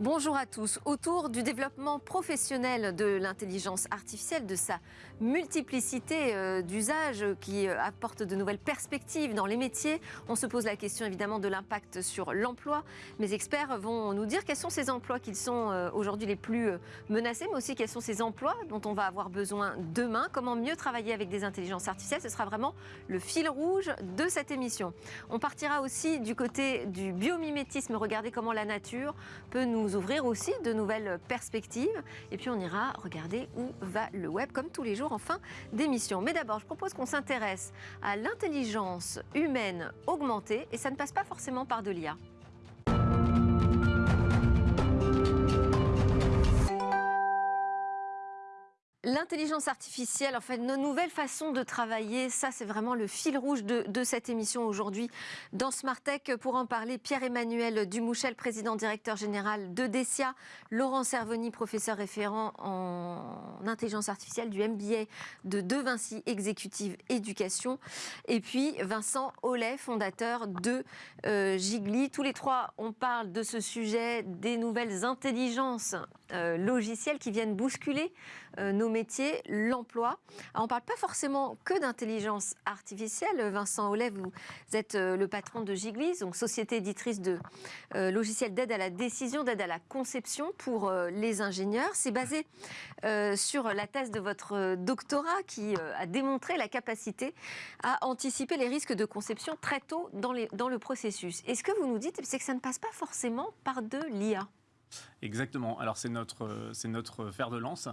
Bonjour à tous. Autour du développement professionnel de l'intelligence artificielle, de sa multiplicité euh, d'usages qui euh, apporte de nouvelles perspectives dans les métiers, on se pose la question évidemment de l'impact sur l'emploi. Mes experts vont nous dire quels sont ces emplois qui sont euh, aujourd'hui les plus menacés, mais aussi quels sont ces emplois dont on va avoir besoin demain. Comment mieux travailler avec des intelligences artificielles? Ce sera vraiment le fil rouge de cette émission. On partira aussi du côté du biomimétisme, regarder comment la nature peut nous ouvrir aussi de nouvelles perspectives. Et puis on ira regarder où va le web, comme tous les jours en fin d'émission. Mais d'abord, je propose qu'on s'intéresse à l'intelligence humaine augmentée, et ça ne passe pas forcément par de l'IA. L'intelligence artificielle, en fait, nos nouvelles façons de travailler, ça c'est vraiment le fil rouge de, cette émission aujourd'hui dans Smart Tech. Pour en parler, Pierre-Emmanuel Dumouchel, président directeur général de Decia, Laurent Servoni, professeur référent en intelligence artificielle du MBA de De Vinci Exécutive Éducation, et puis Vincent Ollet, fondateur de euh, Gigli. Tous les trois, on parle de ce sujet des nouvelles intelligences euh, logicielles qui viennent bousculer euh, nos métiers, l'emploi. On ne parle pas forcément que d'intelligence artificielle. Vincent Ollet, vous êtes euh, le patron de Giglis, donc société éditrice de logiciels d'aide à la décision, d'aide à la conception pour les ingénieurs. C'est basé sur la thèse de votre doctorat qui a démontré la capacité à anticiper les risques de conception très tôt dans, dans le processus. Et ce que vous nous dites, c'est que ça ne passe pas forcément par de l'IA. Exactement. Alors c'est notre, c'est notre fer de lance.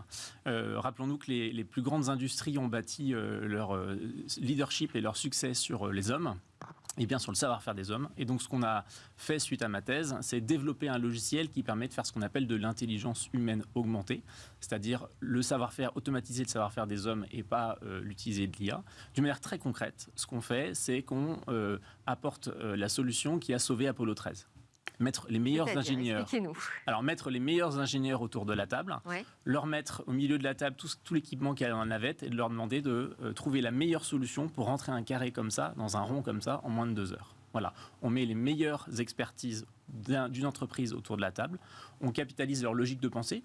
Euh, rappelons-nous que les, plus grandes industries ont bâti euh, leur euh, leadership et leur succès sur les hommes et bien sur le savoir-faire des hommes. Et donc ce qu'on a fait suite à ma thèse, c'est développer un logiciel qui permet de faire ce qu'on appelle de l'intelligence humaine augmentée, c'est-à-dire le savoir-faire, automatiser le savoir-faire des hommes et pas l'utiliser de l'IA. D'une manière très concrète, ce qu'on fait, c'est qu'on apporte la solution qui a sauvé Apollo 13 mettre les meilleurs ingénieurs. Alors mettre les meilleurs ingénieurs autour de la table, leur mettre au milieu de la table tout, tout l'équipement qu'il y a dans la navette et de leur demander de euh, trouver la meilleure solution pour rentrer un carré comme ça dans un rond comme ça en moins de deux heures. Voilà, on met les meilleures expertises d'une entreprise autour de la table, on capitalise leur logique de pensée,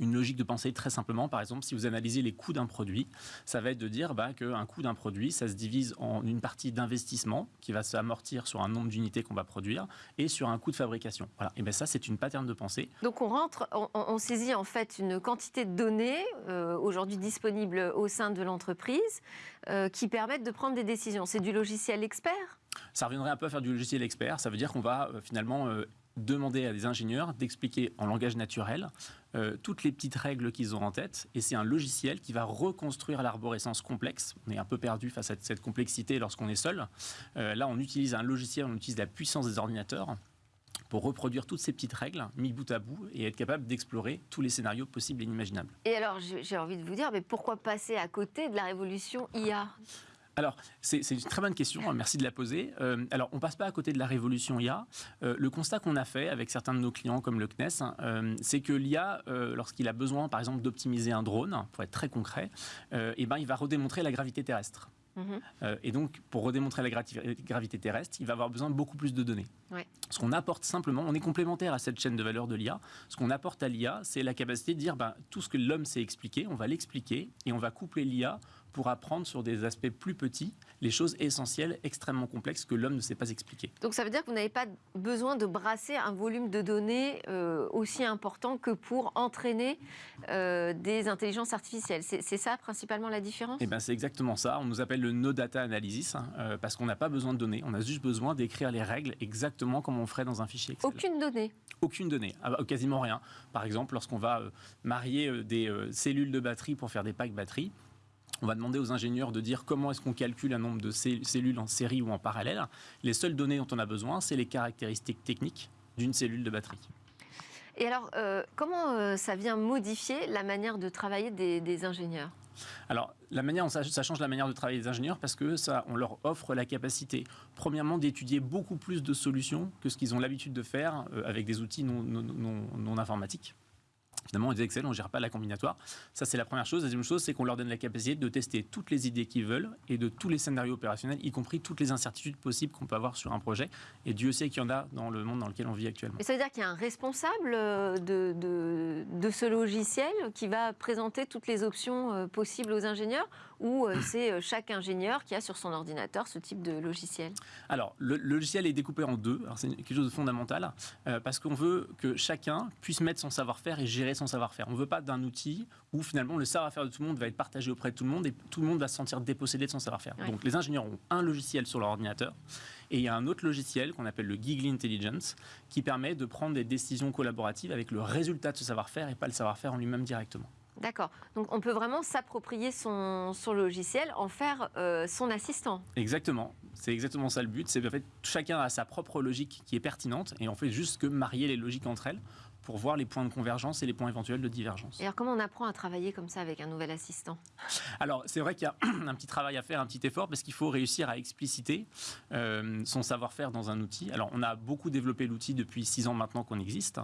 une logique de pensée très simplement. Par exemple, si vous analysez les coûts d'un produit, ça va être de dire bah, qu'un coût d'un produit, ça se divise en une partie d'investissement qui va s'amortir sur un nombre d'unités qu'on va produire et sur un coût de fabrication. Voilà. Et bien ça, c'est une pattern de pensée. Donc on rentre, on, saisit en fait une quantité de données euh, aujourd'hui disponibles au sein de l'entreprise euh, qui permettent de prendre des décisions. C'est du logiciel expert? Ça reviendrait un peu à faire du logiciel expert. Ça veut dire qu'on va euh, finalement demander à des ingénieurs d'expliquer en langage naturel euh, toutes les petites règles qu'ils ont en tête. Et c'est un logiciel qui va reconstruire l'arborescence complexe. On est un peu perdu face à cette complexité lorsqu'on est seul. Euh, là, on utilise un logiciel, on utilise la puissance des ordinateurs pour reproduire toutes ces petites règles mis bout à bout et être capable d'explorer tous les scénarios possibles et inimaginables. Et alors, j'ai envie de vous dire, mais pourquoi passer à côté de la révolution IA alors, c'est une très bonne question, hein, merci de la poser. Euh, alors, on passe pas à côté de la révolution IA. Euh, le constat qu'on a fait avec certains de nos clients comme le CNES, hein, euh, c'est que l'IA, lorsqu'il a besoin, par exemple, d'optimiser un drone, pour être très concret, eh ben, il va redémontrer la gravité terrestre. Mhm. et donc, pour redémontrer la gravité terrestre, il va avoir besoin de beaucoup plus de données. Ce qu'on apporte simplement, on est complémentaire à cette chaîne de valeur de l'IA. Ce qu'on apporte à l'IA, c'est la capacité de dire ben, tout ce que l'homme sait expliquer, on va l'expliquer et on va coupler l'IA pour apprendre sur des aspects plus petits les choses essentielles, extrêmement complexes que l'homme ne sait pas expliquer. Donc ça veut dire que vous n'avez pas besoin de brasser un volume de données euh, aussi important que pour entraîner euh, des intelligences artificielles. C'est ça principalement la différence? Eh bien c'est exactement ça. On nous appelle le no data analysis hein, euh, parce qu'on n'a pas besoin de données. On a juste besoin d'écrire les règles exactement comme on ferait dans un fichier Excel. Aucune donnée aucune donnée, ah bah, quasiment rien. Par exemple, lorsqu'on va marier des cellules de batterie pour faire des packs batteries, on va demander aux ingénieurs de dire comment est-ce qu'on calcule un nombre de cellules en série ou en parallèle. Les seules données dont on a besoin, c'est les caractéristiques techniques d'une cellule de batterie. Et alors, euh, comment euh, ça vient modifier la manière de travailler des, ingénieurs? Alors, ça, change la manière de travailler des ingénieurs parce que on leur offre la capacité, premièrement, d'étudier beaucoup plus de solutions que ce qu'ils ont l'habitude de faire euh, avec des outils non informatiques Finalement, les Excel, on ne gère pas la combinatoire. Ça, c'est la première chose. La deuxième chose, c'est qu'on leur donne la capacité de tester toutes les idées qu'ils veulent et de tous les scénarios opérationnels, y compris toutes les incertitudes possibles qu'on peut avoir sur un projet. Et Dieu sait qu'il y en a dans le monde dans lequel on vit actuellement. Mais ça veut dire qu'il y a un responsable euh, de, de, de, ce logiciel qui va présenter toutes les options euh, possibles aux ingénieurs ou euh, c'est chaque ingénieur qui a sur son ordinateur ce type de logiciel? Alors, le, logiciel est découpé en deux. C'est quelque chose de fondamental parce qu'on veut que chacun puisse mettre son savoir-faire et gérer son savoir-faire. On ne veut pas d'un outil où finalement le savoir-faire de tout le monde va être partagé auprès de tout le monde et tout le monde va se sentir dépossédé de son savoir-faire. Donc les ingénieurs ont un logiciel sur leur ordinateur et il y a un autre logiciel qu'on appelle le Giggly Intelligence qui permet de prendre des décisions collaboratives avec le résultat de ce savoir-faire et pas le savoir-faire en lui-même directement. D'accord. Donc on peut vraiment s'approprier son, logiciel, en faire euh, son assistant. Exactement. C'est exactement ça le but. C'est en fait chacun a sa propre logique qui est pertinente et on fait juste que marier les logiques entre elles pour voir les points de convergence et les points éventuels de divergence. Et alors comment on apprend à travailler comme ça avec un nouvel assistant? Alors c'est vrai qu'il y a un petit travail à faire, un petit effort, parce qu'il faut réussir à expliciter euh, son savoir-faire dans un outil. Alors on a beaucoup développé l'outil depuis six ans maintenant qu'on existe,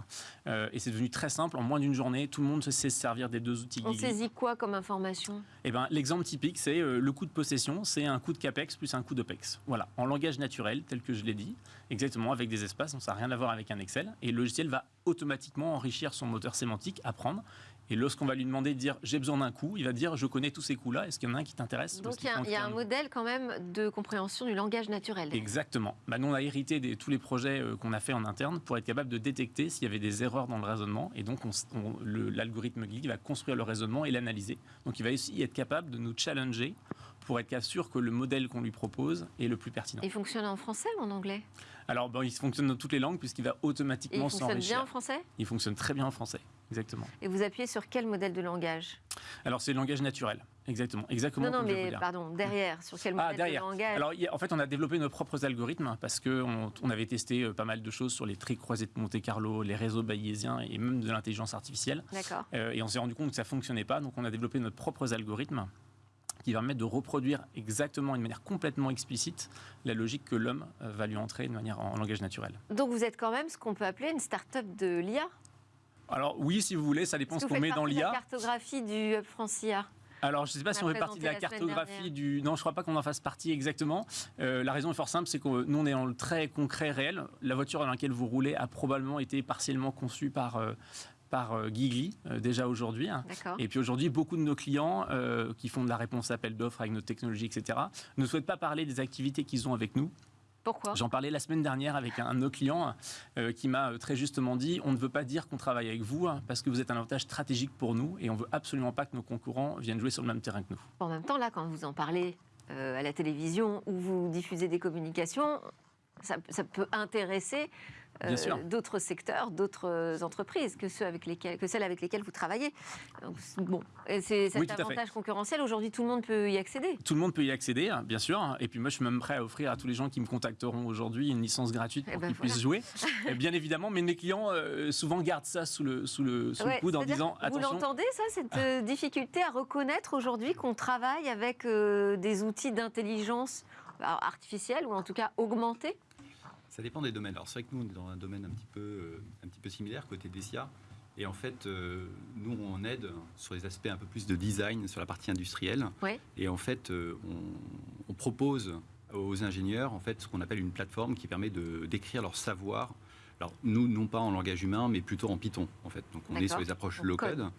euh, et c'est devenu très simple. En moins d'une journée, tout le monde sait se servir des deux outils. On saisit quoi comme information? Eh ben, l'exemple typique, c'est euh, le coût de possession, c'est un coût de capex plus un coût d'opex. Voilà, en langage naturel, tel que je l'ai dit, exactement avec des espaces, donc ça n'a rien à voir avec un Excel, et le logiciel va automatiquement enrichir son moteur sémantique, apprendre. Et lorsqu'on va lui demander de dire j'ai besoin d'un coup, il va dire je connais tous ces coups-là, est-ce qu'il y en a un qui t'intéresse Donc il y, a, un modèle quand même de compréhension du langage naturel. Exactement. Bah, nous, on a hérité de tous les projets euh, qu'on a fait en interne pour être capable de détecter s'il y avait des erreurs dans le raisonnement. Et donc l'algorithme GLI va construire le raisonnement et l'analyser. Donc il va aussi être capable de nous challenger pour être sûr que le modèle qu'on lui propose est le plus pertinent. Il fonctionne en français ou en anglais? Alors, il fonctionne dans toutes les langues puisqu'il va automatiquement s'enrichir. Il fonctionne bien en français? Il fonctionne très bien en français, exactement. Et vous appuyez sur quel modèle de langage? Alors, c'est le langage naturel. Exactement, exactement. Non, non, mais pardon, derrière, sur quel ah, modèle de langage? Alors, en fait, on a développé nos propres algorithmes parce qu'on on avait testé euh, pas mal de choses sur les traits croisés de Monte-Carlo, les réseaux bayésiens et même de l'intelligence artificielle. D'accord. Euh, et on s'est rendu compte que ça fonctionnait pas, donc on a développé nos propres algorithmes qui va permettre de reproduire exactement, d'une manière complètement explicite, la logique que l'homme euh, va lui entrer de manière en langage naturel. Donc vous êtes quand même ce qu'on peut appeler une start-up de l'IA Alors oui, si vous voulez, ça dépend ce qu'on met dans l'IA. la cartographie du Hub France IA alors, je ne sais pas si on fait partie de la, cartographie du. Non, je ne crois pas qu'on en fasse partie exactement. Euh, la raison est fort simple, c'est que nous, on est dans le très concret, réel. La voiture dans laquelle vous roulez a probablement été partiellement conçue par, euh, par euh, Gigli euh, déjà aujourd'hui. Et puis aujourd'hui, beaucoup de nos clients euh, qui font de la réponse à appel d'offres avec nos technologies, etc., ne souhaitent pas parler des activités qu'ils ont avec nous. Pourquoi? J'en parlais la semaine dernière avec un, de nos clients qui m'a très justement dit on ne veut pas dire qu'on travaille avec vous hein, parce que vous êtes un avantage stratégique pour nous et on veut absolument pas que nos concurrents viennent jouer sur le même terrain que nous. En même temps, là, quand vous en parlez à la télévision ou vous diffusez des communications, ça, ça peut intéresser euh, d'autres secteurs, d'autres entreprises que, ceux avec lesquels, que celles avec lesquelles vous travaillez. bon, c'est cet avantage concurrentiel. Aujourd'hui, tout le monde peut y accéder. Tout le monde peut y accéder, hein, bien sûr. Et puis moi, je suis même prêt à offrir à tous les gens qui me contacteront aujourd'hui une licence gratuite pour eh ben qu'ils puissent jouer. bien évidemment, mais mes clients euh, souvent gardent ça sous le, sous le, sous le coude en disant attention. Vous l'entendez, ça, cette euh, difficulté à reconnaître aujourd'hui qu'on travaille avec des outils d'intelligence artificielle ou en tout cas augmentée ça dépend des domaines. Alors c'est vrai que nous, on est dans un domaine un petit peu, euh, un petit peu similaire, côté DESIA. Et en fait, euh, nous, on aide sur les aspects un peu plus de design, sur la partie industrielle. Et en fait, euh, on, propose aux ingénieurs en fait, ce qu'on appelle une plateforme qui permet de décrire leur savoir alors, nous, non pas en langage humain, mais plutôt en Python, en fait. Donc, on est sur les approches low-code.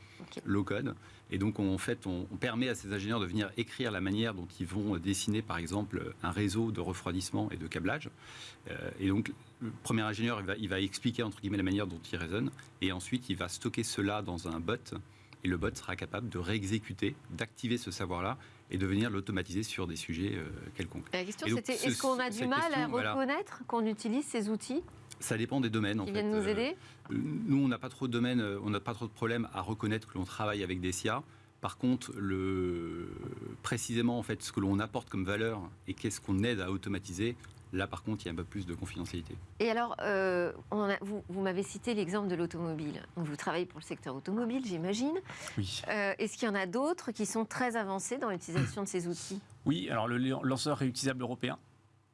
Low-code. Et donc, on, en fait, on, permet à ces ingénieurs de venir écrire la manière dont ils vont dessiner, par exemple, un réseau de refroidissement et de câblage. Euh, et donc, le premier ingénieur, il va, va, expliquer, entre guillemets, la manière dont il raisonne. Et ensuite, il va stocker cela dans un bot. Et le bot sera capable de réexécuter, d'activer ce savoir-là et de venir l'automatiser sur des sujets euh, quelconques. La question, c'était est-ce qu'on a du mal à reconnaître qu'on utilise ces outils? Ça dépend des domaines. Ils viennent nous euh, aider? Nous, on n'a pas trop de domaines, euh, on n'a pas trop de problèmes à reconnaître que l'on travaille avec des SIA. Par contre, le, précisément en fait, ce que l'on apporte comme valeur et qu'est-ce qu'on aide à automatiser, là par contre, il y a un peu plus de confidentialité. Et alors, euh, on vous, vous m'avez cité l'exemple de l'automobile. Vous travaillez pour le secteur automobile, j'imagine. Oui. Est-ce qu'il y en a d'autres qui sont très avancés dans l'utilisation de ces outils? Oui, alors le lanceur réutilisable européen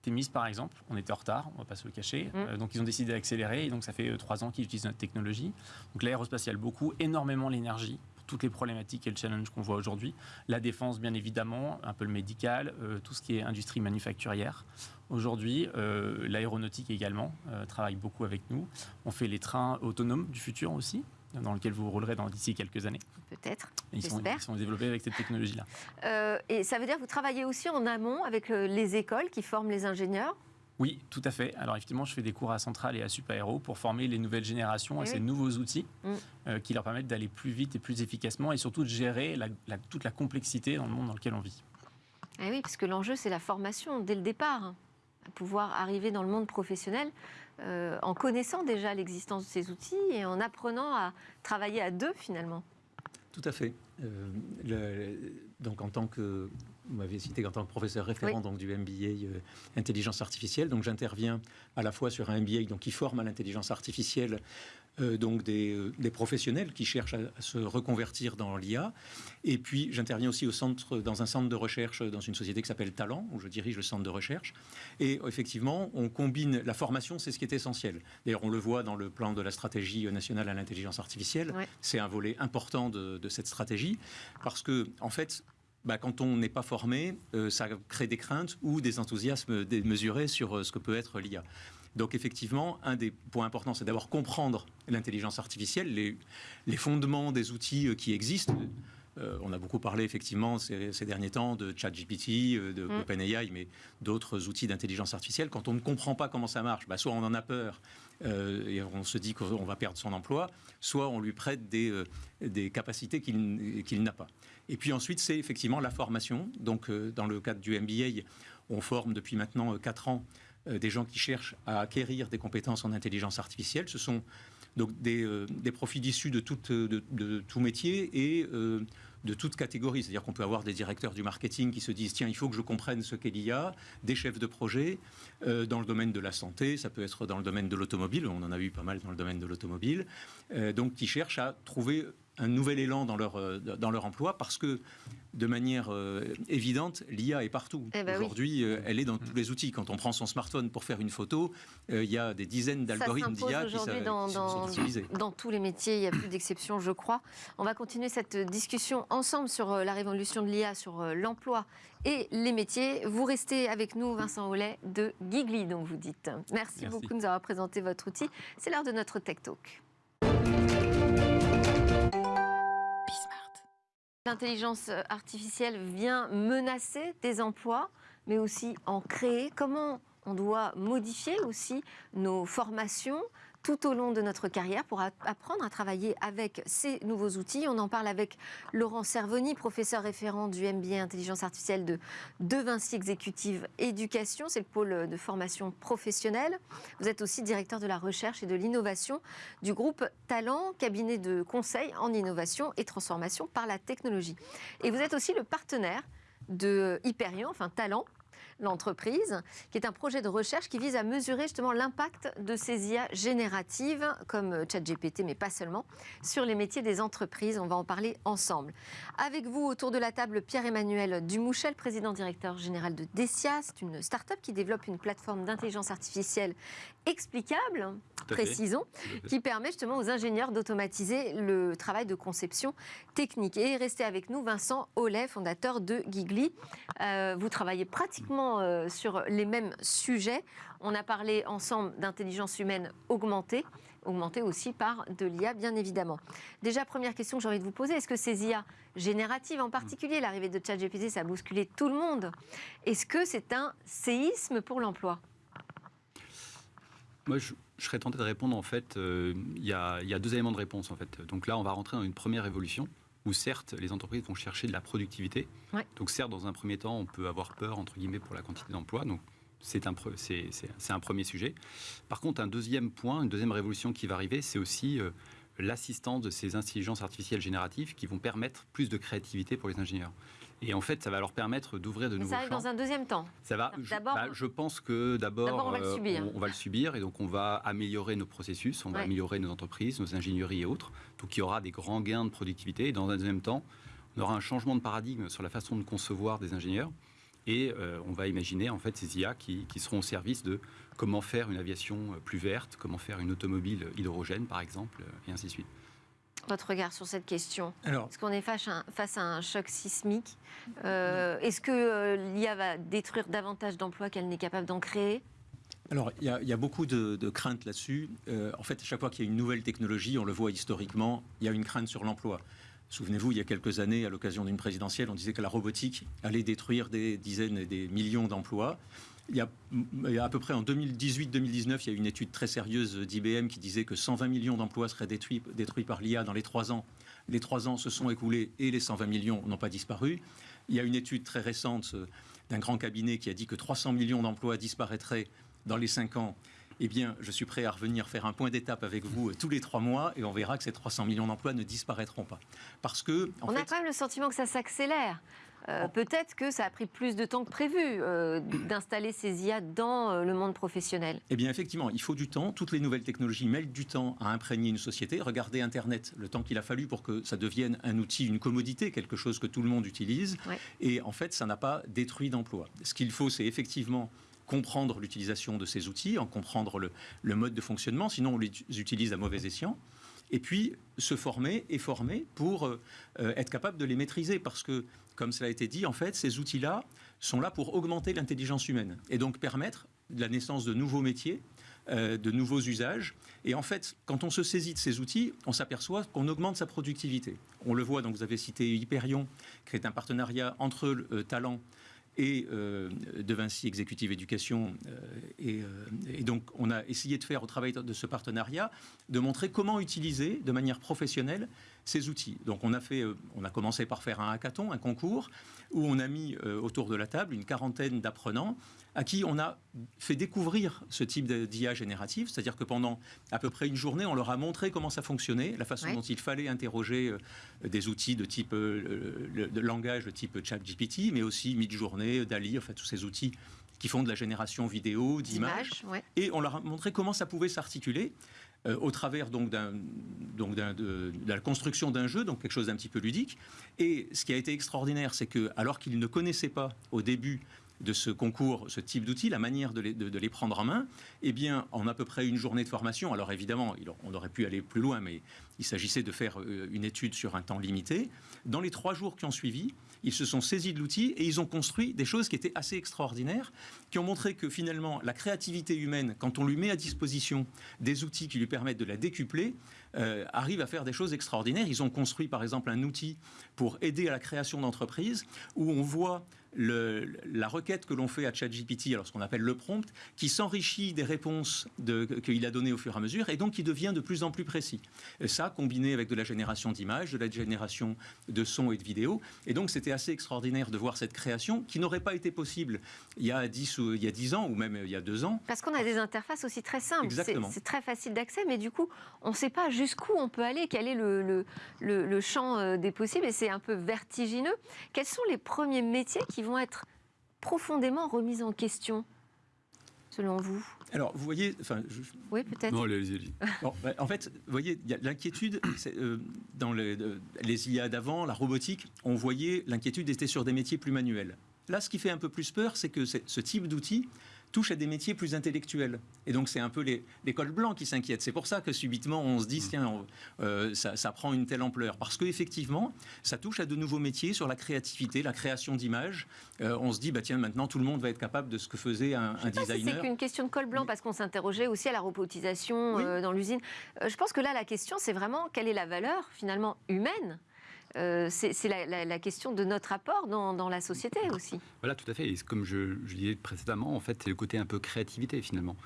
Thémis, par exemple, on était en retard, on ne va pas se le cacher. Mm. donc, ils ont décidé d'accélérer. Et donc, ça fait trois ans qu'ils utilisent notre technologie. Donc, l'aérospatiale, beaucoup, énormément l'énergie toutes les problématiques et le challenge qu'on voit aujourd'hui. La défense, bien évidemment, un peu le médical, euh, tout ce qui est industrie manufacturière. Aujourd'hui, euh, l'aéronautique également euh, travaille beaucoup avec nous. On fait les trains autonomes du futur aussi dans lesquels vous roulerez d'ici quelques années. Peut-être. Ils sont, ils sont développés avec cette technologie-là. et ça veut dire que vous travaillez aussi en amont avec les écoles qui forment les ingénieurs? Oui, tout à fait. Alors effectivement, je fais des cours à Centrale et à Supaéro pour former les nouvelles générations à eh ces nouveaux outils mm. euh, qui leur permettent d'aller plus vite et plus efficacement et surtout de gérer toute la complexité dans le monde dans lequel on vit. Eh oui, parce que l'enjeu, c'est la formation dès le départ. Hein. Pouvoir arriver dans le monde professionnel euh, en connaissant déjà l'existence de ces outils et en apprenant à travailler à deux finalement. Tout à fait. Euh, donc en tant que vous m'avez cité en tant que professeur référent donc, du MBA euh, intelligence artificielle. Donc j'interviens à la fois sur un MBA donc, qui forme à l'intelligence artificielle euh, donc des, euh, des, professionnels qui cherchent à, se reconvertir dans l'IA. Et puis j'interviens aussi au centre, dans un centre de recherche dans une société qui s'appelle Talent, où je dirige le centre de recherche. Et effectivement, on combine la formation, c'est ce qui est essentiel. D'ailleurs, on le voit dans le plan de la stratégie nationale à l'intelligence artificielle. C'est un volet important de, de cette stratégie parce que, en fait, bah, quand on n'est pas formé, euh, ça crée des craintes ou des enthousiasmes démesurés sur euh, ce que peut être l'IA. Donc effectivement, un des points importants, c'est d'abord comprendre l'intelligence artificielle, les, fondements des outils euh, qui existent. on a beaucoup parlé effectivement ces, derniers temps de ChatGPT, de mm. OpenAI, mais d'autres outils d'intelligence artificielle. Quand on ne comprend pas comment ça marche, bah, soit on en a peur et on se dit qu'on va perdre son emploi, soit on lui prête des, des capacités qu'il n'a pas. Et puis ensuite, c'est effectivement la formation. Donc, euh, dans le cadre du MBA, on forme depuis maintenant 4 euh, ans euh, des gens qui cherchent à acquérir des compétences en intelligence artificielle. Ce sont donc des, profils issus de, tout métier et de toute catégorie. C'est-à-dire qu'on peut avoir des directeurs du marketing qui se disent tiens, il faut que je comprenne ce qu'est l'IA, des chefs de projet dans le domaine de la santé, ça peut être dans le domaine de l'automobile, on en a vu pas mal dans le domaine de l'automobile, donc qui cherchent à trouver un nouvel élan dans leur, euh, dans leur emploi parce que, de manière euh, évidente, l'IA est partout. Eh ben Aujourd'hui, euh, elle est dans tous les outils. Quand on prend son smartphone pour faire une photo, il y a des dizaines d'algorithmes d'IA qui, dans, sont utilisés. Dans tous les métiers, il n'y a plus d'exception, je crois. On va continuer cette discussion ensemble sur la révolution de l'IA, sur l'emploi et les métiers. Vous restez avec nous, Vincent Hollet de Gigli, donc vous dites. Merci, Merci. beaucoup de nous avoir présenté votre outil. C'est l'heure de notre Tech Talk. L'intelligence artificielle vient menacer des emplois, mais aussi en créer. Comment on doit modifier aussi nos formations, tout au long de notre carrière pour apprendre à travailler avec ces nouveaux outils. On en parle avec Laurent Servoni, professeur référent du MBA Intelligence Artificielle de, de Vinci Exécutive Éducation. C'est le pôle de formation professionnelle. Vous êtes aussi directeur de la recherche et de l'innovation du groupe Talent, cabinet de conseil en innovation et transformation par la technologie. Et vous êtes aussi le partenaire de Hyperion, enfin Talent, l'entreprise, qui est un projet de recherche qui vise à mesurer justement l'impact de ces IA génératives, comme ChatGPT, mais pas seulement, sur les métiers des entreprises. On va en parler ensemble. Avec vous, autour de la table, Pierre-Emmanuel Dumouchel, président directeur général de Decia. C'est une start-up qui développe une plateforme d'intelligence artificielle explicable, précisons, qui permet justement aux ingénieurs d'automatiser le travail de conception technique. Et restez avec nous, Vincent Ollet, fondateur de Gigli. Euh, vous travaillez pratiquement euh, sur les mêmes sujets. On a parlé ensemble d'intelligence humaine augmentée, augmentée aussi par de l'IA, bien évidemment. Déjà, première question que j'ai envie de vous poser, est-ce que ces IA génératives, en particulier l'arrivée de ChatGPT, ça a bousculé tout le monde? Est-ce que c'est un séisme pour l'emploi? Moi, je, serais tenté de répondre, en fait, euh, il y, a deux éléments de réponse, en fait. Donc là, on va rentrer dans une première évolution, où certes, les entreprises vont chercher de la productivité. Donc certes, dans un premier temps, on peut avoir peur, entre guillemets, pour la quantité d'emplois. Donc c'est un, un, premier sujet. Par contre, un deuxième point, une deuxième révolution qui va arriver, c'est aussi euh, l'assistance de ces intelligences artificielles génératives qui vont permettre plus de créativité pour les ingénieurs. Et en fait, ça va leur permettre d'ouvrir de nouveaux champs. Ça arrive dans un deuxième temps. Ça va. Je, bah, je pense que d'abord, on, va le euh, subir. on, va le subir et donc on va améliorer nos processus, on va améliorer nos entreprises, nos ingénieries et autres. Donc il y aura des grands gains de productivité. Et dans un deuxième temps, on aura un changement de paradigme sur la façon de concevoir des ingénieurs. Et on va imaginer en fait ces IA qui, qui, seront au service de comment faire une aviation plus verte, comment faire une automobile hydrogène par exemple, et ainsi de suite. Votre regard sur cette question Est-ce qu'on est face à, un, choc sismique Est-ce que l'IA va détruire davantage d'emplois qu'elle n'est capable d'en créer? Alors, il y, a beaucoup de, craintes là-dessus. Euh, en fait, à chaque fois qu'il y a une nouvelle technologie, on le voit historiquement, il y a une crainte sur l'emploi. Souvenez-vous, il y a quelques années, à l'occasion d'une présidentielle, on disait que la robotique allait détruire des dizaines et des millions d'emplois. Il y, a, à peu près en 2018-2019, il y a une étude très sérieuse d'IBM qui disait que 120 millions d'emplois seraient détruits, détruits par l'IA dans les trois ans. Les trois ans se sont écoulés et les 120 millions n'ont pas disparu. Il y a une étude très récente euh, d'un grand cabinet qui a dit que 300 millions d'emplois disparaîtraient dans les cinq ans, eh bien, je suis prêt à revenir faire un point d'étape avec vous euh, tous les trois mois et on verra que ces 300 millions d'emplois ne disparaîtront pas. Parce que. on a quand même le sentiment que ça s'accélère. Euh, peut-être que ça a pris plus de temps que prévu euh, d'installer ces IA dans le monde professionnel. Eh bien, effectivement, il faut du temps. Toutes les nouvelles technologies mettent du temps à imprégner une société. Regardez Internet, le temps qu'il a fallu pour que ça devienne un outil, une commodité, quelque chose que tout le monde utilise. Et en fait, ça n'a pas détruit d'emplois. Ce qu'il faut, c'est effectivement comprendre l'utilisation de ces outils, en comprendre le, mode de fonctionnement, sinon on les utilise à mauvais escient. Et puis se former et former pour euh, être capable de les maîtriser. Parce que, comme cela a été dit, en fait, ces outils-là sont là pour augmenter l'intelligence humaine et donc permettre la naissance de nouveaux métiers, euh, de nouveaux usages. Et en fait, quand on se saisit de ces outils, on s'aperçoit qu'on augmente sa productivité. On le voit, donc vous avez cité Hyperion, qui est un partenariat entre euh, Talent et euh, de Vinci Executive Education. Euh, euh, et, donc, on a essayé de faire au travail de ce partenariat, de montrer comment utiliser de manière professionnelle ces outils. Donc, on a, fait, on a commencé par faire un hackathon, un concours, où on a mis autour de la table une quarantaine d'apprenants à qui on a fait découvrir ce type d'IA générative, c'est-à-dire que pendant à peu près une journée, on leur a montré comment ça fonctionnait, la façon dont il fallait interroger des outils de type de langage de type ChatGPT, mais aussi Midjourney Dali, enfin tous ces outils qui font de la génération vidéo, d'images. Et on leur a montré comment ça pouvait s'articuler. Euh, au travers donc, donc de, la construction d'un jeu, donc quelque chose d'un petit peu ludique. Et ce qui a été extraordinaire, c'est que alors qu'ils ne connaissaient pas au début de ce concours, ce type d'outils, la manière de les, prendre en main, eh bien, en à peu près une journée de formation, alors évidemment, on aurait pu aller plus loin, mais il s'agissait de faire euh, une étude sur un temps limité. Dans les trois jours qui ont suivi, ils se sont saisis de l'outil et ils ont construit des choses qui étaient assez extraordinaires, qui ont montré que finalement, la créativité humaine, quand on lui met à disposition des outils qui lui permettent de la décupler, euh, arrive à faire des choses extraordinaires. Ils ont construit par exemple un outil pour aider à la création d'entreprises où on voit la requête que l'on fait à ChatGPT, alors ce qu'on appelle le prompt, qui s'enrichit des réponses qu'il a données au fur et à mesure, et donc qui devient de plus en plus précis. Et ça, combiné avec de la génération d'images, de la génération de sons et de vidéos. Et donc, c'était assez extraordinaire de voir cette création qui n'aurait pas été possible il y a 10 ou il y a 10 ans, ou même il y a 2 ans. Parce qu'on a des interfaces aussi très simples. C'est très facile d'accès, mais du coup, on ne sait pas jusqu'où on peut aller, quel est le, le, le champ euh, des possibles, et c'est un peu vertigineux. Quels sont les premiers métiers qui vont être profondément remises en question, selon vous alors, vous voyez, enfin, oui, peut-être. Non. Bah, en fait, vous voyez, il y a l'inquiétude euh, dans les, les IA d'avant, la robotique. On voyait l'inquiétude était sur des métiers plus manuels. Là, ce qui fait un peu plus peur, c'est que ce type d'outil touche à des métiers plus intellectuels. Et donc, c'est un peu les, les cols blancs qui s'inquiètent. C'est pour ça que subitement, on se dit, mm. tiens, euh, ça, prend une telle ampleur. Parce qu'effectivement, ça touche à de nouveaux métiers sur la créativité, la création d'images. Euh, on se dit, bah, tiens, maintenant, tout le monde va être capable de ce que faisait un, un designer. c'est qu'une question de col blanc, parce qu'on s'interrogeait aussi à la robotisation euh, dans l'usine. je pense que là, la question, c'est vraiment quelle est la valeur, finalement, humaine euh, c'est la, question de notre apport dans, la société aussi. Voilà, tout à fait. Et comme je, disais précédemment, en fait, c'est le côté un peu créativité finalement.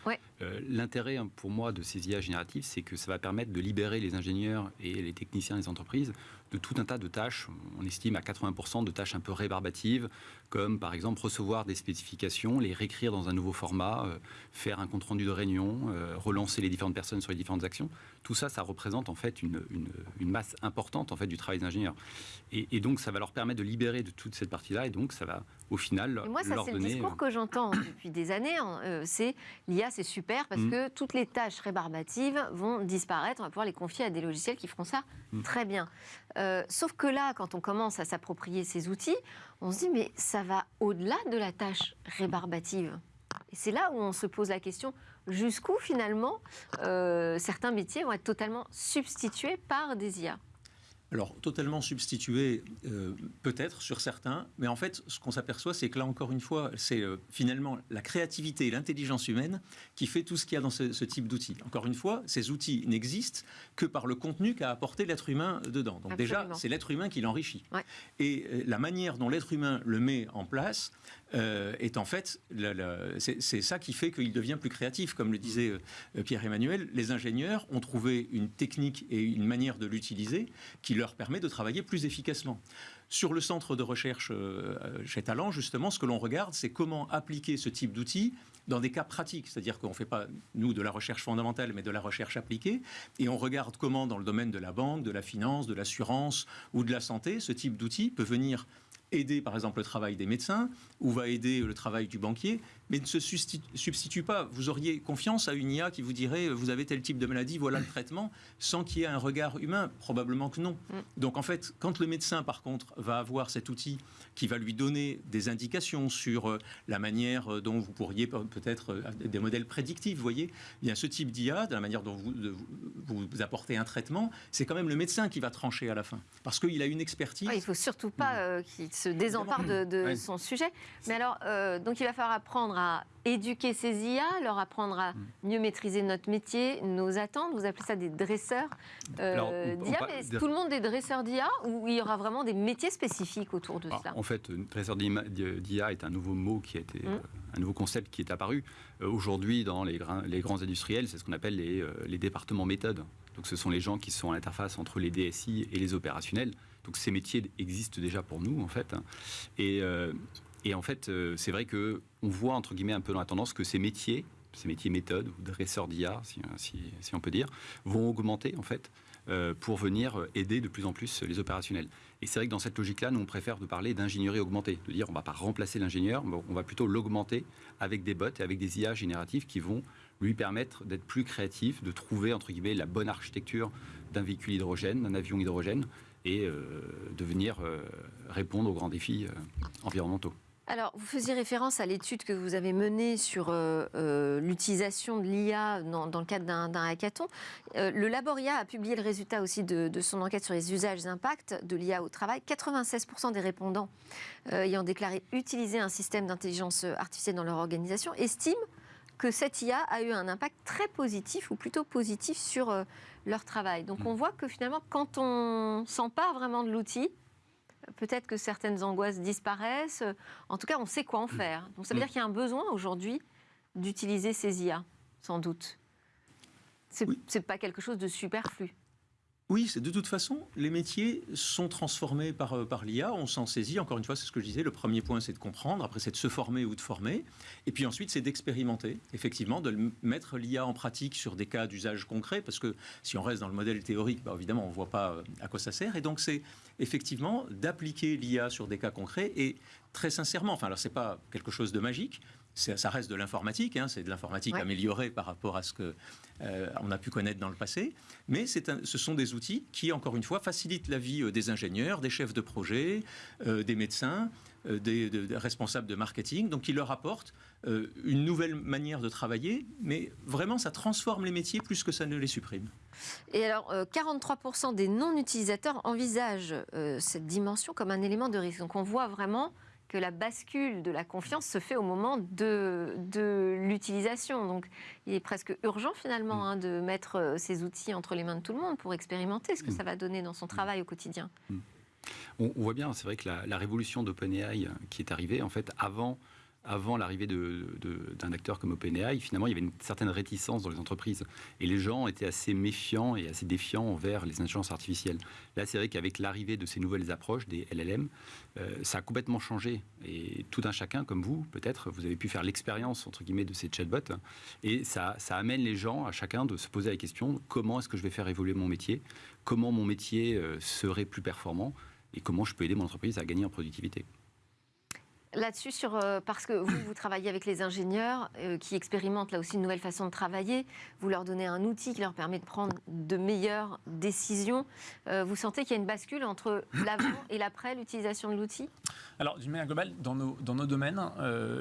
Euh, l'intérêt hein, pour moi de ces IA génératives, c'est que ça va permettre de libérer les ingénieurs et les techniciens des entreprises de tout un tas de tâches. On estime à 80% de tâches un peu rébarbatives, comme par exemple recevoir des spécifications, les réécrire dans un nouveau format, euh, faire un compte-rendu de réunion, euh, relancer les différentes personnes sur les différentes actions. Tout ça, ça représente en fait une, masse importante en fait du travail d'ingénieur. Et, donc, ça va leur permettre de libérer de toute cette partie-là. Et donc, ça va, au final, et moi, ça, c'est le discours que j'entends depuis des années. Hein. c'est l'IA, c'est super parce mm. que toutes les tâches rébarbatives vont disparaître. On va pouvoir les confier à des logiciels qui feront ça mm. très bien. sauf que là, quand on commence à s'approprier ces outils, on se dit, mais ça va au-delà de la tâche rébarbative. Et c'est là où on se pose la question jusqu'où finalement euh, certains métiers vont être totalement substitués par des IA alors, totalement substitué, euh, peut-être sur certains, mais en fait, ce qu'on s'aperçoit, c'est que là, encore une fois, c'est euh, finalement la créativité et l'intelligence humaine qui fait tout ce qu'il y a dans ce, type d'outils. Encore une fois, ces outils n'existent que par le contenu qu'a apporté l'être humain dedans. Donc déjà, c'est l'être humain qui l'enrichit. Et euh, la manière dont l'être humain le met en place est en fait, c'est ça qui fait qu'il devient plus créatif. Comme le disait Pierre-Emmanuel, les ingénieurs ont trouvé une technique et une manière de l'utiliser qui leur permet de travailler plus efficacement. Sur le centre de recherche euh, chez Talent, justement, ce que l'on regarde, c'est comment appliquer ce type d'outils dans des cas pratiques. C'est-à-dire qu'on ne fait pas, nous, de la recherche fondamentale, mais de la recherche appliquée. Et on regarde comment, dans le domaine de la banque, de la finance, de l'assurance ou de la santé, ce type d'outil peut venir aider par exemple le travail des médecins ou va aider le travail du banquier, mais ne se substitue pas. Vous auriez confiance à une IA qui vous dirait vous avez tel type de maladie, voilà le traitement, sans qu'il y ait un regard humain Probablement que non. Mm. Donc en fait, quand le médecin par contre va avoir cet outil qui va lui donner des indications sur euh, la manière euh, dont vous pourriez peut-être euh, des modèles prédictifs, vous voyez, a ce type d'IA, de la manière dont vous, vous apportez un traitement, c'est quand même le médecin qui va trancher à la fin, parce qu'il a une expertise. il ne faut surtout pas qu'il se désempare de, son sujet. Mais alors, euh, donc il va falloir apprendre à éduquer ces IA, leur apprendre à mm. mieux maîtriser notre métier, nos attentes. Vous appelez ça des dresseurs euh, d'IA. Mais tout le monde des dresseurs d'IA ou il y aura vraiment des métiers spécifiques autour de cela En fait, dresseur d'IA est un nouveau mot qui a été, mm. euh, un nouveau concept qui est apparu. Aujourd'hui, dans les, les, grands industriels, c'est ce qu'on appelle les, les départements méthodes. Donc ce sont les gens qui sont à l'interface entre les DSI et les opérationnels. Donc ces métiers existent déjà pour nous, en fait. Et, euh, en fait, euh, c'est vrai que on voit, entre guillemets, un peu dans la tendance que ces métiers, ces métiers méthodes, ou dresseurs d'IA, si, si, on peut dire, vont augmenter, en fait, euh, pour venir aider de plus en plus les opérationnels. Et c'est vrai que dans cette logique-là, nous, on préfère de parler d'ingénierie augmentée, de dire on ne va pas remplacer l'ingénieur, on va plutôt l'augmenter avec des bots et avec des IA génératives qui vont lui permettre d'être plus créatif, de trouver, entre guillemets, la bonne architecture d'un véhicule hydrogène, d'un avion hydrogène, et euh, de venir euh, répondre aux grands défis euh, environnementaux. Alors, vous faisiez référence à l'étude que vous avez menée sur l'utilisation de l'IA dans, le cadre d'un hackathon. le Laboria a publié le résultat aussi de, son enquête sur les usages impacts de l'IA au travail. 96% des répondants ayant déclaré utiliser un système d'intelligence artificielle dans leur organisation estiment que cette IA a eu un impact très positif ou plutôt positif sur leur travail. Donc on mm. voit que finalement, quand on s'empare vraiment de l'outil, peut-être que certaines angoisses disparaissent. En tout cas, on sait quoi en mm. faire. Donc ça veut mm. dire qu'il y a un besoin aujourd'hui d'utiliser ces IA, sans doute. C'est n'est pas quelque chose de superflu. Oui, c'est de toute façon, les métiers sont transformés par, euh, par l'IA, on s'en saisit, encore une fois, c'est ce que je disais, le premier point c'est de comprendre, après c'est de se former ou de former, et puis ensuite c'est d'expérimenter, effectivement, de mettre l'IA en pratique sur des cas d'usage concret, parce que si on reste dans le modèle théorique, bah, évidemment on ne voit pas euh, à quoi ça sert, et donc c'est effectivement d'appliquer l'IA sur des cas concrets, et très sincèrement, enfin alors c'est pas quelque chose de magique, ça reste de l'informatique, hein, c'est de l'informatique améliorée par rapport à ce que euh, on a pu connaître dans le passé, mais ce sont des outils qui, encore une fois, facilitent la vie euh, des ingénieurs, des chefs de projet, euh, des médecins, des, responsables de marketing, donc qui leur apportent une nouvelle manière de travailler, mais vraiment ça transforme les métiers plus que ça ne les supprime. Et alors, 43% des non-utilisateurs envisagent cette dimension comme un élément de risque. Donc on voit vraiment que la bascule de la confiance se fait au moment de, de l'utilisation. Donc il est presque urgent finalement mm. hein, de mettre euh, ces outils entre les mains de tout le monde pour expérimenter ce que mm. ça va donner dans son mm. travail au quotidien. On, voit bien, c'est vrai que la, révolution d'OpenAI euh, qui est arrivée, en fait, avant avant l'arrivée d'un acteur comme OpenAI, finalement, il y avait une certaine réticence dans les entreprises. Et les gens étaient assez méfiants et assez défiants envers les intelligences artificielles. Là, c'est vrai qu'avec l'arrivée de ces nouvelles approches, des LLM, euh, ça a complètement changé. Et tout un chacun, comme vous, peut-être, vous avez pu faire l'expérience, entre guillemets, de ces chatbots. Et ça, amène les gens, à chacun, de se poser la question, comment est-ce que je vais faire évoluer mon métier? Comment mon métier euh, serait plus performant? Et comment je peux aider mon entreprise à gagner en productivité? Là-dessus, euh, parce que vous, vous travaillez avec les ingénieurs euh, qui expérimentent là aussi une nouvelle façon de travailler, vous leur donnez un outil qui leur permet de prendre de meilleures décisions. Euh, vous sentez qu'il y a une bascule entre l'avant et l'après l'utilisation de l'outil? Alors, d'une manière globale, dans nos, dans nos domaines,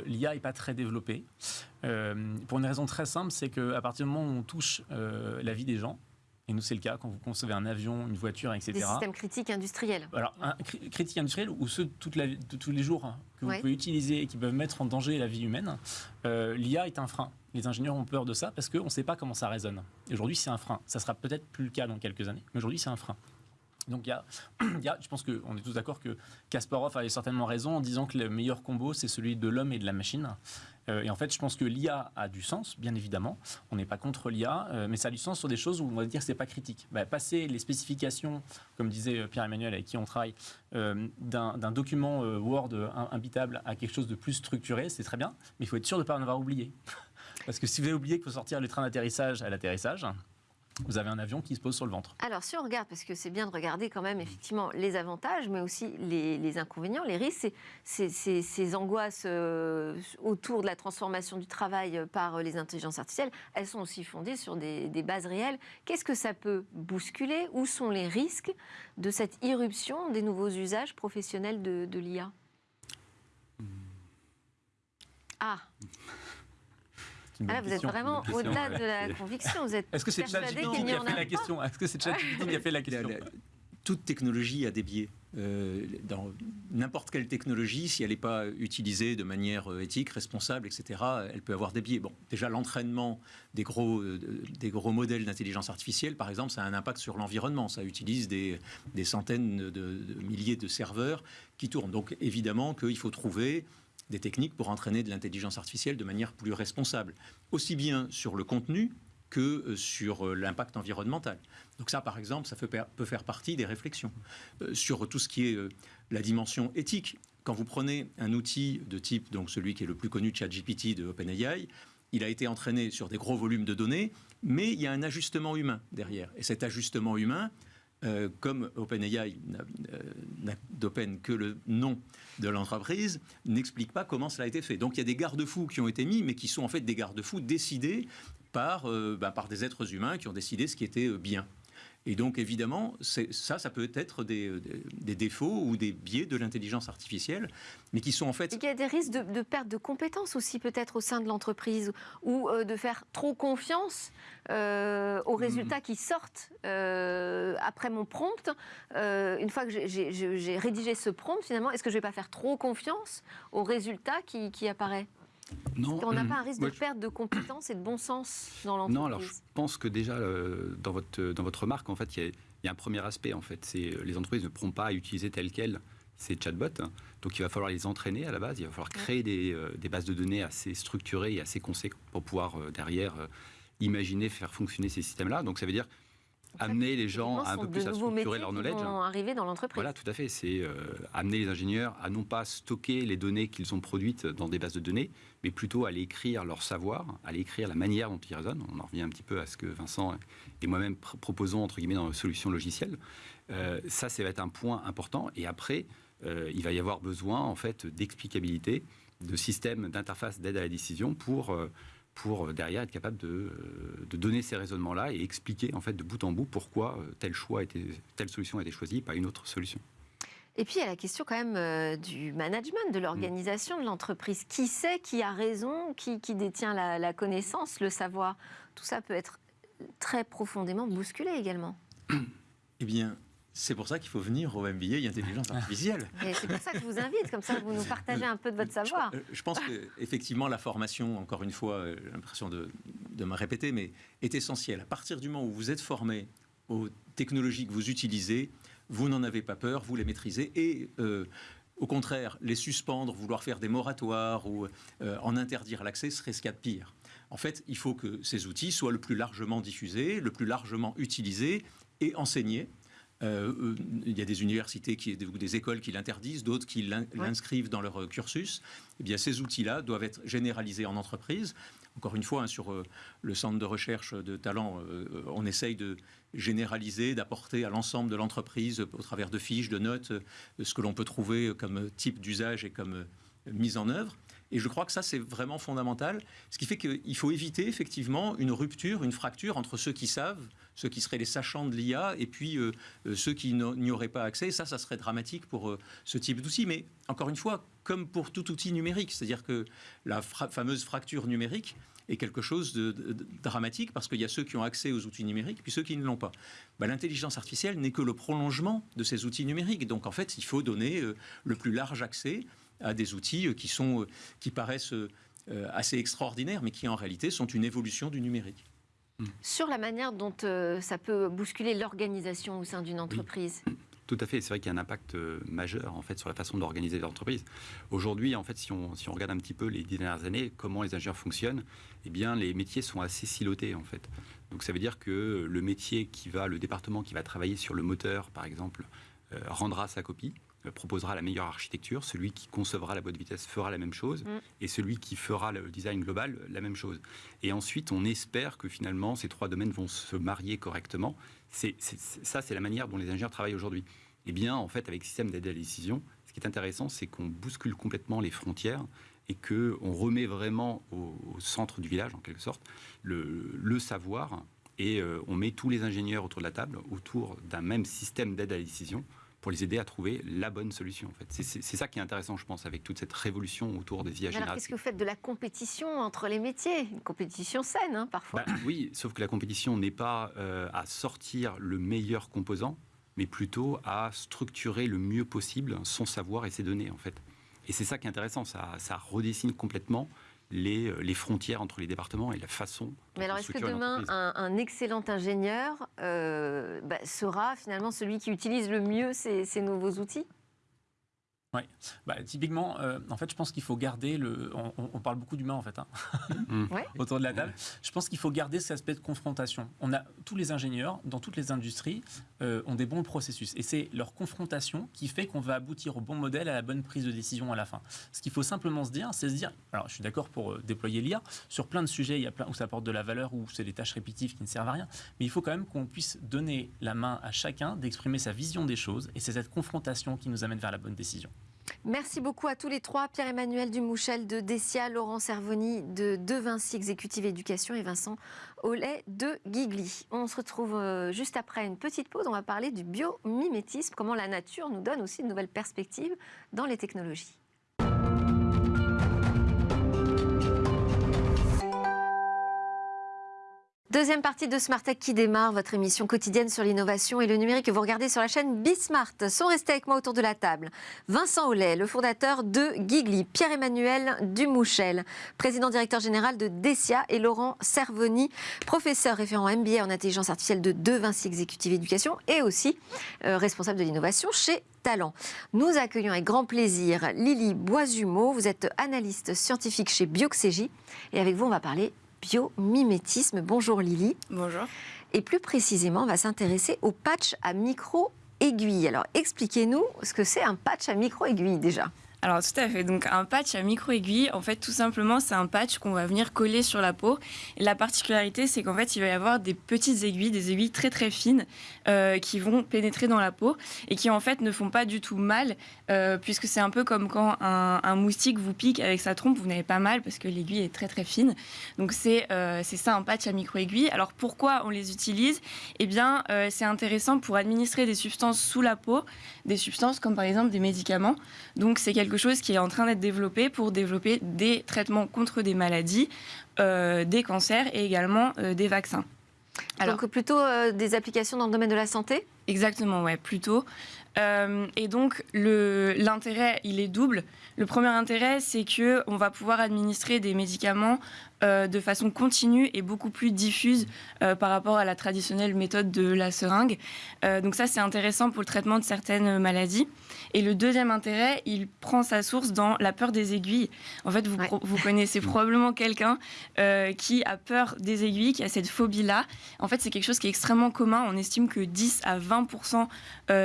l'IA n'est pas très développée. pour une raison très simple, c'est qu'à partir du moment où on touche la vie des gens, et nous, c'est le cas quand vous concevez un avion, une voiture, etc. Des systèmes critiques industriels. Alors, un, critiques industriels ou ceux toute la, de tous les jours hein, que vous pouvez utiliser et qui peuvent mettre en danger la vie humaine, euh, l'IA est un frein. Les ingénieurs ont peur de ça parce qu'on ne sait pas comment ça résonne. Aujourd'hui, c'est un frein. Ça sera peut-être plus le cas dans quelques années, mais aujourd'hui, c'est un frein. Donc il y, a, y a, je pense qu'on est tous d'accord que Kasparov avait certainement raison en disant que le meilleur combo, c'est celui de l'homme et de la machine. Euh, et en fait, je pense que l'IA a du sens, bien évidemment. On n'est pas contre l'IA, euh, mais ça a du sens sur des choses où on va dire que ce n'est pas critique. Bah, passer les spécifications, comme disait euh, Pierre-Emmanuel avec qui on travaille, d'un document Word imbitable à quelque chose de plus structuré, c'est très bien, mais il faut être sûr de ne pas en avoir oublié. Parce que si vous avez oublié qu'il faut sortir le train d'atterrissage à l'atterrissage, vous avez un avion qui se pose sur le ventre. Alors, si on regarde, parce que c'est bien de regarder quand même effectivement les avantages, mais aussi les, inconvénients, les risques, ces angoisses euh, autour de la transformation du travail par les intelligences artificielles, elles sont aussi fondées sur des, bases réelles. Qu'est-ce que ça peut bousculer? Où sont les risques de cette irruption des nouveaux usages professionnels de, de l'IA Ah ah vous êtes vraiment au-delà de la conviction. Vous êtes Est-ce que c'est ChatGPT qui a fait la question? Est-ce que c'est ChatGPT qui a fait la question? toute technologie a des biais. Euh, dans n'importe quelle technologie, si elle n'est pas utilisée de manière euh, éthique, responsable, etc., elle peut avoir des biais. Bon, déjà l'entraînement des gros, euh, des gros modèles d'intelligence artificielle, par exemple, ça a un impact sur l'environnement. Ça utilise des, des centaines de, milliers de serveurs qui tournent. Donc évidemment qu'il faut trouver des techniques pour entraîner de l'intelligence artificielle de manière plus responsable, aussi bien sur le contenu que euh, sur euh, l'impact environnemental. Donc ça, par exemple, ça peut faire partie des réflexions. Euh, sur tout ce qui est la dimension éthique, quand vous prenez un outil de type, donc celui qui est le plus connu, ChatGPT de OpenAI, il a été entraîné sur des gros volumes de données, mais il y a un ajustement humain derrière. Et cet ajustement humain, euh, comme OpenAI n'a d'Open que le nom de l'entreprise, n'explique pas comment cela a été fait. Donc il y a des garde-fous qui ont été mis, mais qui sont en fait des garde-fous décidés par, euh, bah, par des êtres humains qui ont décidé ce qui était euh, bien. Et donc, évidemment, ça, ça peut être des, des, défauts ou des biais de l'intelligence artificielle, mais qui sont en fait... Il y a des risques de, perte de compétences aussi, peut-être, au sein de l'entreprise, ou euh, de faire trop confiance euh, aux résultats qui sortent euh, après mon prompt. une fois que j'ai rédigé ce prompt, finalement, est-ce que je ne vais pas faire trop confiance aux résultats qui, qui apparaît non. On n'a pas un risque de perte de compétences et de bon sens dans l'entreprise Non, alors je pense que déjà, euh, dans, votre, dans votre remarque, en fait, il y, a un premier aspect. En fait, c'est euh, les entreprises ne pourront pas utiliser tel quel ces chatbots. Donc il va falloir les entraîner à la base, il va falloir créer des, euh, des bases de données assez structurées et assez conséquentes pour pouvoir derrière imaginer, faire fonctionner ces systèmes-là. Donc ça veut dire amener les gens un peu plus à structurer leur knowledge. Arriver dans l'entreprise. Voilà, tout à fait. C'est euh, amener les ingénieurs à non pas stocker les données qu'ils ont produites dans des bases de données, mais plutôt à aller écrire leur savoir, à aller écrire la manière dont ils raisonnent. On en revient un petit peu à ce que Vincent et moi-même proposons entre guillemets dans nos solutions logicielles. Euh, ça, ça va être un point important. Et après, euh, il va y avoir besoin en fait d'explicabilité, de systèmes d'interface d'aide à la décision pour pour euh, derrière être capable euh, de, donner ces raisonnements-là et expliquer en fait de bout en bout pourquoi euh, tel choix était, telle solution a été choisie, pas une autre solution. Et puis il y a la question quand même du management, de l'organisation de l'entreprise. Qui sait, qui a raison, qui, détient la, la, connaissance, le savoir? Tout ça peut être très profondément bousculé également. Eh bien, c'est pour ça qu'il faut venir au MBA intelligence artificielle. c'est pour ça que je vous invite, comme ça vous nous partagez un peu de votre savoir. Je, je pense qu'effectivement la formation, encore une fois, euh, j'ai l'impression de, de me répéter, mais est essentielle. À partir du moment où vous êtes formé aux technologies que vous utilisez, vous n'en avez pas peur, vous les maîtrisez et euh, au contraire, les suspendre, vouloir faire des moratoires ou en interdire l'accès serait ce qu'il y a de pire. En fait, il faut que ces outils soient le plus largement diffusés, le plus largement utilisés et enseignés. Euh, il y a des universités qui, ou des écoles qui l'interdisent, d'autres qui l'inscrivent dans leur cursus. Eh bien, ces outils-là doivent être généralisés en entreprise. Encore une fois, hein, sur euh, le centre de recherche de talent, euh, on essaye de généraliser, d'apporter à l'ensemble de l'entreprise, au travers de fiches, de notes, ce que l'on peut trouver comme type d'usage et comme mise en œuvre. Et je crois que ça, c'est vraiment fondamental. Ce qui fait qu'il faut éviter effectivement une rupture, une fracture entre ceux qui savent, ceux qui seraient les sachants de l'IA, et puis euh, euh, ceux qui n'y auraient pas accès. Ça, ça serait dramatique pour euh, ce type d'outil. Mais encore une fois, comme pour tout outil numérique, c'est-à-dire que la fameuse fracture numérique est quelque chose de, dramatique parce qu'il y a ceux qui ont accès aux outils numériques puis ceux qui ne l'ont pas. Bah, l'intelligence artificielle n'est que le prolongement de ces outils numériques. Donc en fait, il faut donner le plus large accès à des outils qui, sont, qui paraissent assez extraordinaires, mais qui en réalité sont une évolution du numérique. Hmm. Sur la manière dont ça peut bousculer l'organisation au sein d'une entreprise Tout à fait, c'est vrai qu'il y a un impact majeur en fait sur la façon d'organiser l'entreprise. Aujourd'hui, en fait, si on, si on, regarde un petit peu les dix dernières années, comment les ingénieurs fonctionnent, eh bien, les métiers sont assez silotés en fait. Donc, ça veut dire que le métier qui va, le département qui va travailler sur le moteur, par exemple, rendra sa copie. Euh, proposera la meilleure architecture, celui qui concevra la boîte vitesse fera la même chose, mm. et celui qui fera le design global, la même chose. Et ensuite, on espère que finalement, ces trois domaines vont se marier correctement. C'est, ça, c'est la manière dont les ingénieurs travaillent aujourd'hui. Eh bien, en fait, avec le système d'aide à la décision, ce qui est intéressant, c'est qu'on bouscule complètement les frontières et qu'on remet vraiment au, centre du village, en quelque sorte, le, savoir, et euh, on met tous les ingénieurs autour de la table, autour d'un même système d'aide à la décision, pour les aider à trouver la bonne solution. En fait. C'est ça qui est intéressant, je pense, avec toute cette révolution autour des IA Alors, qu'est-ce que vous faites de la compétition entre les métiers? Une compétition saine, hein, parfois. Bah, oui, sauf que la compétition n'est pas euh, à sortir le meilleur composant, mais plutôt à structurer le mieux possible son savoir et ses données, en fait. Et c'est ça qui est intéressant, ça, ça redessine complètement les, euh, les, frontières entre les départements et la façon. Mais alors, est-ce que demain, un, excellent ingénieur euh, bah, sera finalement celui qui utilise le mieux ces nouveaux outils? Oui, bah, typiquement, euh, en fait, je pense qu'il faut garder le. On, parle beaucoup d'humain en fait, hein. mm. autour de la table. Je pense qu'il faut garder cet aspect de confrontation. On a tous les ingénieurs dans toutes les industries euh, ont des bons processus, et c'est leur confrontation qui fait qu'on va aboutir au bon modèle, à la bonne prise de décision à la fin. Ce qu'il faut simplement se dire, c'est se dire. Alors, je suis d'accord pour euh, déployer l'IA sur plein de sujets. Il y a plein où ça apporte de la valeur, où c'est des tâches répétitives qui ne servent à rien. Mais il faut quand même qu'on puisse donner la main à chacun d'exprimer sa vision des choses, et c'est cette confrontation qui nous amène vers la bonne décision. Merci beaucoup à tous les trois, Pierre-Emmanuel Dumouchel de Dessia, Laurent Servoni de De Vinci Exécutive Éducation et Vincent Aulet de Gigli. On se retrouve euh, juste après une petite pause. On va parler du biomimétisme, comment la nature nous donne aussi de nouvelles perspectives dans les technologies. Deuxième partie de Smart Tech qui démarre, votre émission quotidienne sur l'innovation et le numérique que vous regardez sur la chaîne Bismart. Sont restés avec moi autour de la table Vincent Aulet, le fondateur de Gigli, Pierre-Emmanuel Dumouchel, président directeur général de Dessia et Laurent Servoni, professeur référent MBA en intelligence artificielle de De Vinci Executive Éducation et aussi euh, responsable de l'innovation chez Talent. Nous accueillons avec grand plaisir Lily Boisumeau, vous êtes analyste scientifique chez Bioxégie et avec vous on va parler biomimétisme. Bonjour Lily. Bonjour. Et plus précisément, on va s'intéresser au patch à micro-aiguille. Alors expliquez-nous ce que c'est un patch à micro-aiguille déjà. Alors tout à fait. Donc un patch à micro-aiguille, en fait tout simplement c'est un patch qu'on va venir coller sur la peau. Et la particularité c'est qu'en fait il va y avoir des petites aiguilles, des aiguilles très très fines euh, qui vont pénétrer dans la peau et qui en fait ne font pas du tout mal euh, puisque c'est un peu comme quand un, moustique vous pique avec sa trompe, vous n'avez pas mal parce que l'aiguille est très très fine. Donc c'est euh, ça un patch à micro-aiguille. Alors pourquoi on les utilise? Eh bien c'est intéressant pour administrer des substances sous la peau, des substances comme par exemple des médicaments. Donc c'est quelque chose qui est en train d'être développé pour développer des traitements contre des maladies, euh, des cancers et également euh, des vaccins. Alors, Donc plutôt euh, des applications dans le domaine de la santé? Exactement, ouais, plutôt. et donc, l'intérêt, il est double. Le premier intérêt, c'est qu'on va pouvoir administrer des médicaments euh, de façon continue et beaucoup plus diffuse euh, par rapport à la traditionnelle méthode de la seringue. Euh, donc ça, c'est intéressant pour le traitement de certaines maladies. Et le deuxième intérêt, il prend sa source dans la peur des aiguilles. En fait, vous, vous connaissez probablement quelqu'un qui a peur des aiguilles, qui a cette phobie-là. En fait, c'est quelque chose qui est extrêmement commun. On estime que 10 à 20%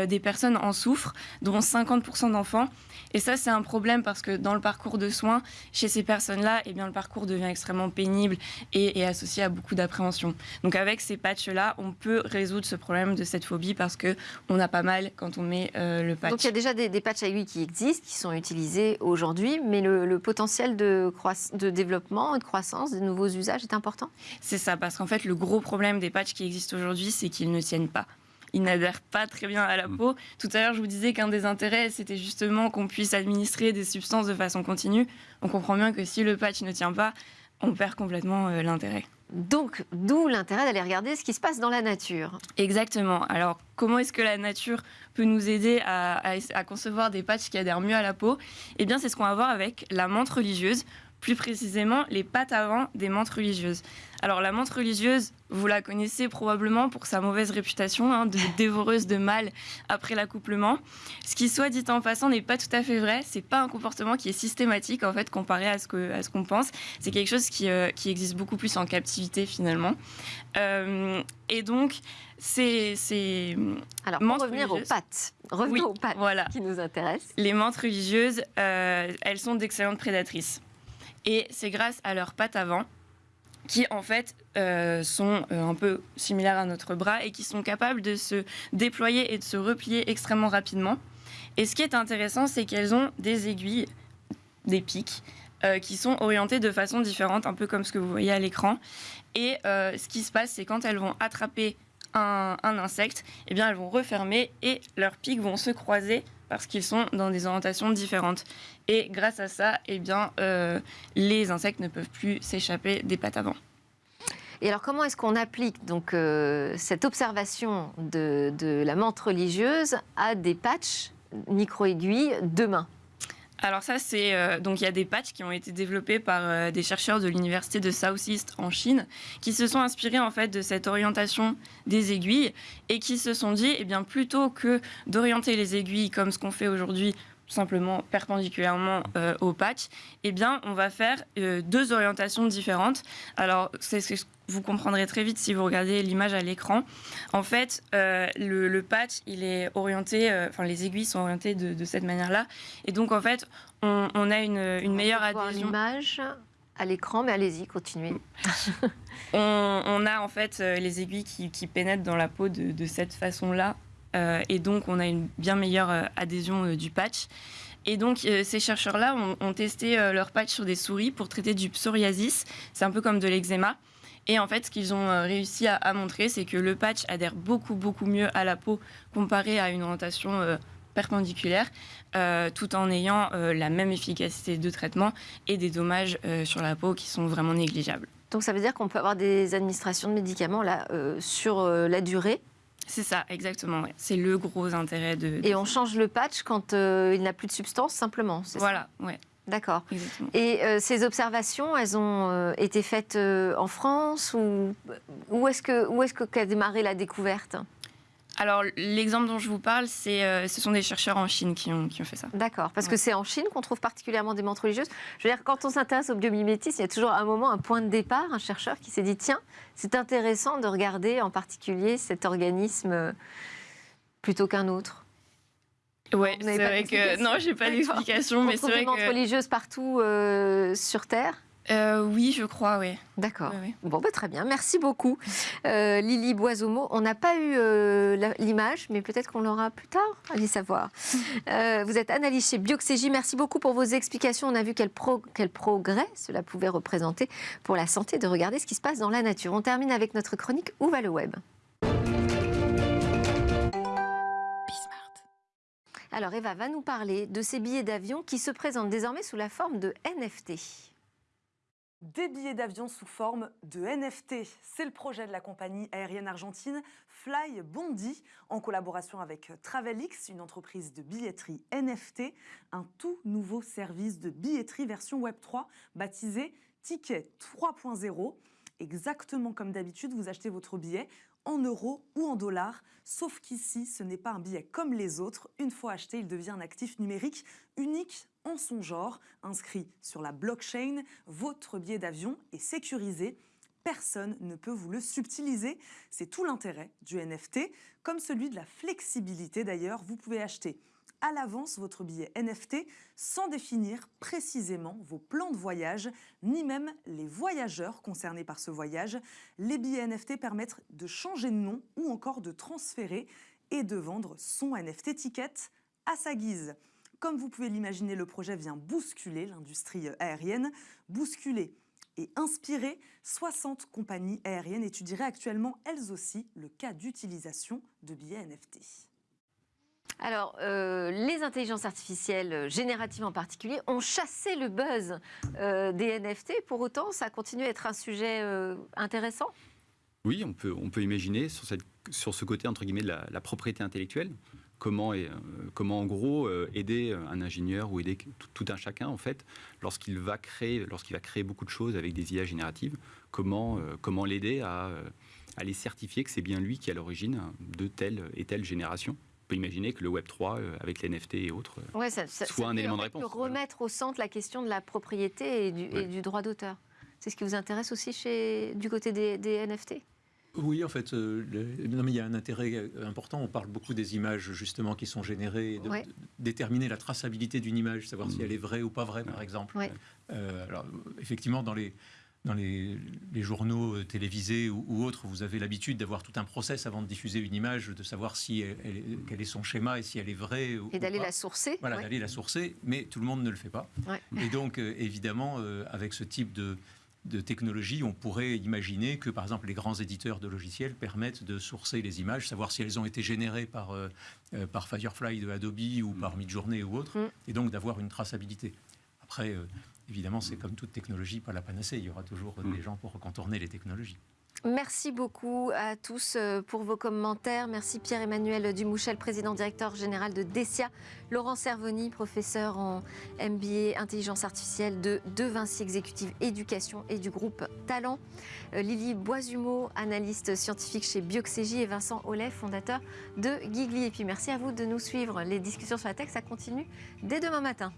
des personnes en souffrent, dont 50% d'enfants. Et ça, c'est un problème parce que dans le parcours de soins, chez ces personnes-là, eh bien, le parcours devient extrêmement pénible et, associé à beaucoup d'appréhension. Donc avec ces patchs-là, on peut résoudre ce problème de cette phobie parce que on a pas mal quand on met euh, le patch. Donc il y a déjà des, patchs à aiguilles qui existent, qui sont utilisés aujourd'hui, mais le, potentiel de, de développement, de croissance, de nouveaux usages est important? C'est ça, parce qu'en fait, le gros problème des patchs qui existent aujourd'hui, c'est qu'ils ne tiennent pas ils n'adhèrent pas très bien à la mm. peau. Tout à l'heure, je vous disais qu'un des intérêts, c'était justement qu'on puisse administrer des substances de façon continue. On comprend bien que si le patch ne tient pas, on perd complètement euh, l'intérêt. Donc, d'où l'intérêt d'aller regarder ce qui se passe dans la nature. Exactement. Alors, comment est-ce que la nature peut nous aider à, à concevoir des patchs qui adhèrent mieux à la peau? Eh bien, c'est ce qu'on va voir avec la menthe religieuse plus précisément les pattes avant des menthes religieuses. Alors la menthe religieuse, vous la connaissez probablement pour sa mauvaise réputation hein, de dévoreuse de mâles après l'accouplement. Ce qui, soit dit en passant, n'est pas tout à fait vrai. C'est pas un comportement qui est systématique en fait comparé à ce que à ce qu'on pense. C'est quelque chose qui, euh, qui, existe beaucoup plus en captivité finalement. Euh, et donc c'est alors pour revenir aux pattes. Revenons aux pattes voilà. qui nous intéressent. Les menthes religieuses, euh, elles sont d'excellentes prédatrices. Et c'est grâce à leurs pattes avant qui en fait euh, sont euh, un peu similaires à notre bras et qui sont capables de se déployer et de se replier extrêmement rapidement. Et ce qui est intéressant, c'est qu'elles ont des aiguilles, des pics, euh, qui sont orientées de façon différente, un peu comme ce que vous voyez à l'écran. Et ce qui se passe, c'est quand elles vont attraper un, un insecte, eh bien elles vont refermer et leurs pics vont se croiser parce qu'ils sont dans des orientations différentes. Et grâce à ça, eh bien, euh, les insectes ne peuvent plus s'échapper des pattes avant. Et alors, comment est-ce qu'on applique donc euh, cette observation de, de, la menthe religieuse à des patchs micro-aiguilles de main? Alors ça, c'est euh, donc il y a des patchs qui ont été développés par euh, des chercheurs de l'université de Southeast en Chine, qui se sont inspirés en fait de cette orientation des aiguilles et qui se sont dit, eh bien plutôt que d'orienter les aiguilles comme ce qu'on fait aujourd'hui simplement perpendiculairement euh, au patch, eh bien, on va faire deux orientations différentes. Alors, c'est ce que vous comprendrez très vite si vous regardez l'image à l'écran. En fait, euh, le, patch, il est orienté, euh, enfin les aiguilles sont orientées de, cette manière-là. Et donc, en fait, on, a une, une meilleure adhésion. l'image à l'écran, mais allez-y, continuez. on, a en fait euh, les aiguilles qui, pénètrent dans la peau de, cette façon-là. Et donc, on a une bien meilleure adhésion du patch. Et donc, ces chercheurs-là ont, testé leur patch sur des souris pour traiter du psoriasis. C'est un peu comme de l'eczéma. Et en fait, ce qu'ils ont euh, réussi à, montrer, c'est que le patch adhère beaucoup, beaucoup mieux à la peau comparé à une orientation euh, perpendiculaire, euh, tout en ayant la même efficacité de traitement et des dommages sur la peau qui sont vraiment négligeables. Donc ça veut dire qu'on peut avoir des administrations de médicaments là, sur la durée c'est ça, exactement. C'est le gros intérêt de, Et on change le patch quand il n'a plus de substance, simplement. Voilà, ouais. D'accord. Et euh, ces observations, elles ont euh, été faites euh, en France ou où est-ce que où est-ce qu'a démarré la découverte? Alors, l'exemple dont je vous parle, c'est, ce sont des chercheurs en Chine qui ont, qui ont fait ça. D'accord, parce que c'est en Chine qu'on trouve particulièrement des menthes religieuses. Je veux dire, quand on s'intéresse au biomimétisme, il y a toujours un moment, un point de départ, un chercheur qui s'est dit tiens, c'est intéressant de regarder en particulier cet organisme plutôt qu'un autre. Ouais, c'est vrai que non, j'ai pas d'explication, mais c'est vrai que religieuse partout euh, sur Terre. Euh, oui, je crois, oui. D'accord. Bon, bah, très bien. Merci beaucoup, euh, Lily Boisomo. On n'a pas eu l'image, mais peut-être qu'on l'aura plus tard. Allez savoir. vous êtes analyste chez Bioxégie. Merci beaucoup pour vos explications. On a vu quel, quel progrès cela pouvait représenter pour la santé de regarder ce qui se passe dans la nature. On termine avec notre chronique Où va le web? Alors Eva va nous parler de ces billets d'avion qui se présentent désormais sous la forme de NFT. Des billets d'avion sous forme de NFT. C'est le projet de la compagnie aérienne argentine Fly Bondi, en collaboration avec Travelix, une entreprise de billetterie NFT, un tout nouveau service de billetterie version Web3 baptisé Ticket 3.0. Exactement comme d'habitude, vous achetez votre billet en euros ou en dollars, sauf qu'ici, ce n'est pas un billet comme les autres. Une fois acheté, il devient un actif numérique unique en son genre, inscrit sur la blockchain. Votre billet d'avion est sécurisé. Personne ne peut vous le subtiliser. C'est tout l'intérêt du NFT, comme celui de la flexibilité d'ailleurs. Vous pouvez acheter à l'avance votre billet NFT sans définir précisément vos plans de voyage, ni même les voyageurs concernés par ce voyage. Les billets NFT permettent de changer de nom ou encore de transférer et de vendre son NFT ticket à sa guise. Comme vous pouvez l'imaginer, le projet vient bousculer l'industrie aérienne, bousculer et inspirer 60 compagnies aériennes étudieraient actuellement elles aussi le cas d'utilisation de billets NFT. Alors, euh, les intelligences artificielles, euh, génératives en particulier, ont chassé le buzz euh, des NFT. Pour autant, ça continue à être un sujet intéressant? Oui, on peut, on peut imaginer sur, cette, sur ce côté, entre guillemets, de la propriété intellectuelle comment, euh, comment en gros euh, aider un ingénieur ou aider tout, un chacun en fait lorsqu'il va créer lorsqu'il va créer beaucoup de choses avec des IA génératives comment euh, comment l'aider à, à les certifier que c'est bien lui qui est à l'origine de telle et telle génération on peut imaginer que le Web 3 avec les NFT et autres soit un élément de réponse. Remettre au centre la question de la propriété et du, droit d'auteur. C'est ce qui vous intéresse aussi chez, du côté des, des NFT oui, en fait, euh, non, mais il y a un intérêt euh, important. On parle beaucoup des images justement qui sont générées, de, déterminer la traçabilité d'une image, savoir si mm. elle est vraie ou pas vraie, par exemple. Euh, alors, effectivement, dans les dans les, journaux télévisés ou, autres, vous avez l'habitude d'avoir tout un process avant de diffuser une image, de savoir si elle, quel est son schéma et si elle est vraie. et d'aller la sourcer. Voilà, d'aller la sourcer, mais tout le monde ne le fait pas. Et donc, évidemment, avec ce type de, de technologie, on pourrait imaginer que, par exemple, les grands éditeurs de logiciels permettent de sourcer les images, savoir si elles ont été générées par, euh, euh, par Firefly de Adobe ou par Midjourney ou autre, mm. et donc d'avoir une traçabilité. Après, euh, évidemment, c'est comme toute technologie, pas la panacée. Il y aura toujours mm. des gens pour contourner les technologies. Merci beaucoup à tous euh, pour vos commentaires. Merci Pierre-Emmanuel Dumouchel, président directeur général de DECIA. Laurent Servoni, professeur en MBA intelligence artificielle de, de Vinci Exécutive Éducation et du groupe Talent. Euh, Lily Boisumeau, analyste scientifique chez Bioxégie et Vincent Ollet, fondateur de Gigli. Et puis merci à vous de nous suivre. Les discussions sur la tech, ça continue dès demain matin.